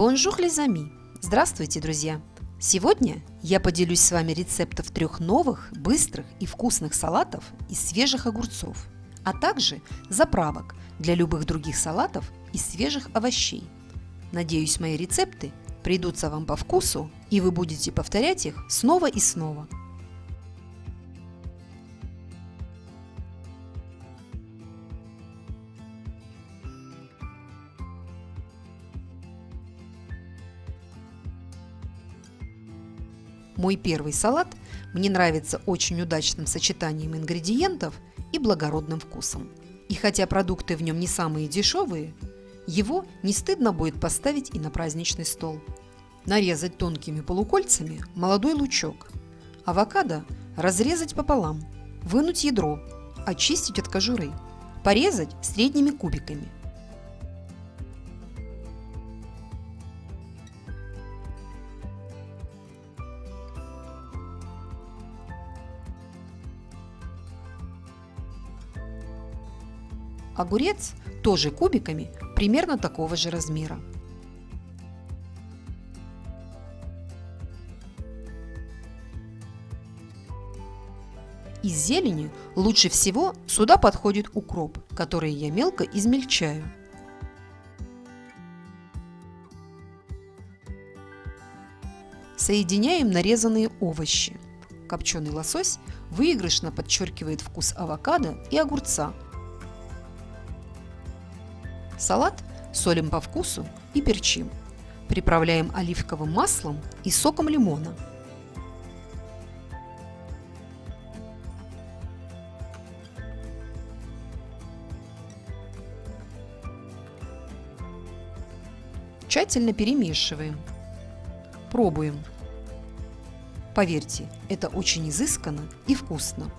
Bonjour les amis! Здравствуйте, друзья! Сегодня я поделюсь с вами рецептом трех новых, быстрых и вкусных салатов из свежих огурцов, а также заправок для любых других салатов из свежих овощей. Надеюсь, мои рецепты придутся вам по вкусу и вы будете повторять их снова и снова – Мой первый салат мне нравится очень удачным сочетанием ингредиентов и благородным вкусом. И хотя продукты в нем не самые дешевые, его не стыдно будет поставить и на праздничный стол. Нарезать тонкими полукольцами молодой лучок. Авокадо разрезать пополам, вынуть ядро, очистить от кожуры, порезать средними кубиками – Огурец тоже кубиками примерно такого же размера. Из зелени лучше всего сюда подходит укроп, который я мелко измельчаю. Соединяем нарезанные овощи. Копченый лосось выигрышно подчеркивает вкус авокадо и огурца, Салат солим по вкусу и перчим. Приправляем оливковым маслом и соком лимона. Тщательно перемешиваем. Пробуем. Поверьте, это очень изысканно и вкусно.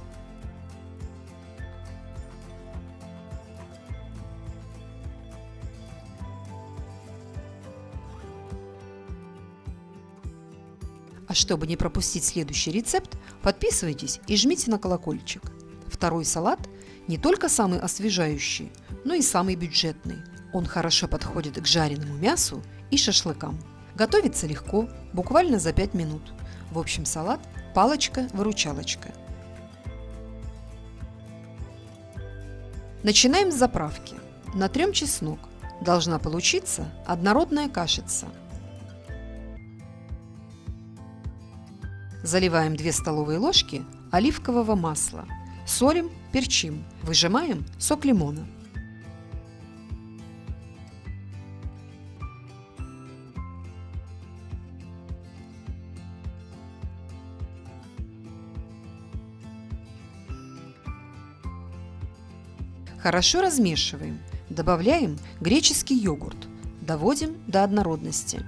А чтобы не пропустить следующий рецепт, подписывайтесь и жмите на колокольчик. Второй салат не только самый освежающий, но и самый бюджетный. Он хорошо подходит к жареному мясу и шашлыкам. Готовится легко, буквально за 5 минут. В общем, салат – палочка-выручалочка. Начинаем с заправки. Натрем чеснок. Должна получиться однородная кашица – Заливаем 2 столовые ложки оливкового масла. Солим, перчим. Выжимаем сок лимона. Хорошо размешиваем. Добавляем греческий йогурт. Доводим до однородности.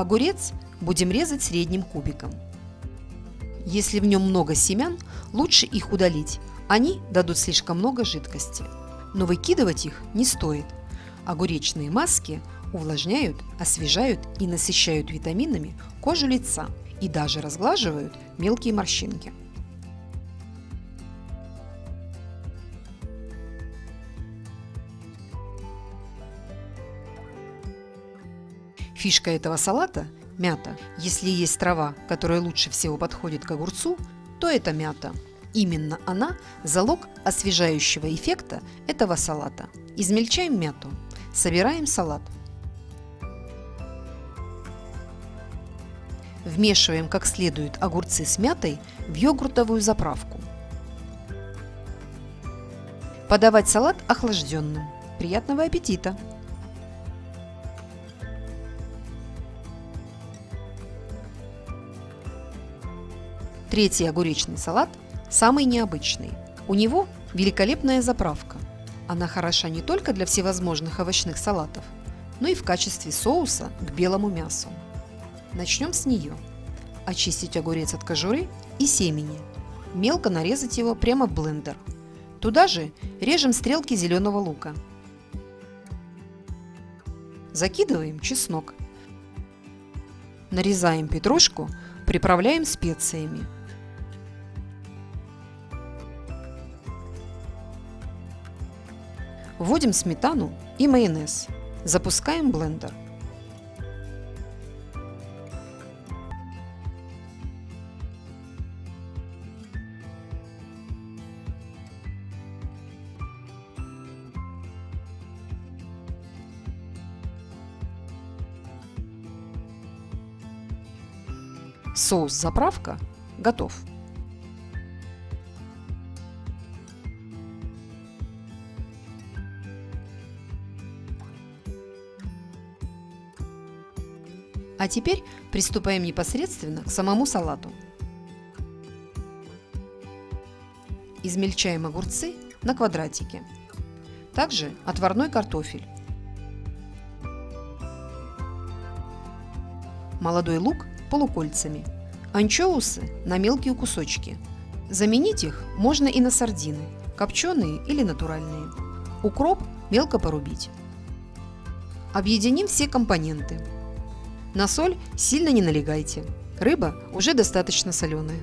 Огурец будем резать средним кубиком. Если в нем много семян, лучше их удалить, они дадут слишком много жидкости. Но выкидывать их не стоит. Огуречные маски увлажняют, освежают и насыщают витаминами кожу лица и даже разглаживают мелкие морщинки. Фишка этого салата – мята. Если есть трава, которая лучше всего подходит к огурцу, то это мята. Именно она – залог освежающего эффекта этого салата. Измельчаем мяту. Собираем салат. Вмешиваем как следует огурцы с мятой в йогуртовую заправку. Подавать салат охлажденным. Приятного аппетита! Третий огуречный салат самый необычный. У него великолепная заправка. Она хороша не только для всевозможных овощных салатов, но и в качестве соуса к белому мясу. Начнем с нее. Очистить огурец от кожуры и семени. Мелко нарезать его прямо в блендер. Туда же режем стрелки зеленого лука. Закидываем чеснок. Нарезаем петрушку, приправляем специями. Вводим сметану и майонез. Запускаем блендер. Соус-заправка готов. А теперь приступаем непосредственно к самому салату. Измельчаем огурцы на квадратики. Также отварной картофель. Молодой лук полукольцами. Анчоусы на мелкие кусочки. Заменить их можно и на сардины, копченые или натуральные. Укроп мелко порубить. Объединим все компоненты. На соль сильно не налегайте. Рыба уже достаточно соленая.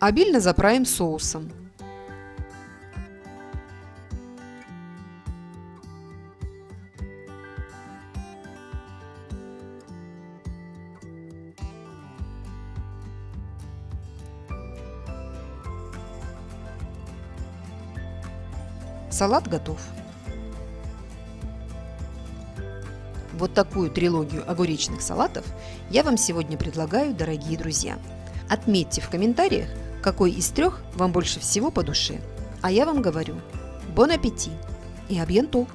Обильно заправим соусом. Салат готов. Вот такую трилогию огуречных салатов я вам сегодня предлагаю, дорогие друзья. Отметьте в комментариях, какой из трех вам больше всего по душе. А я вам говорю, бон аппетит и абьянтов!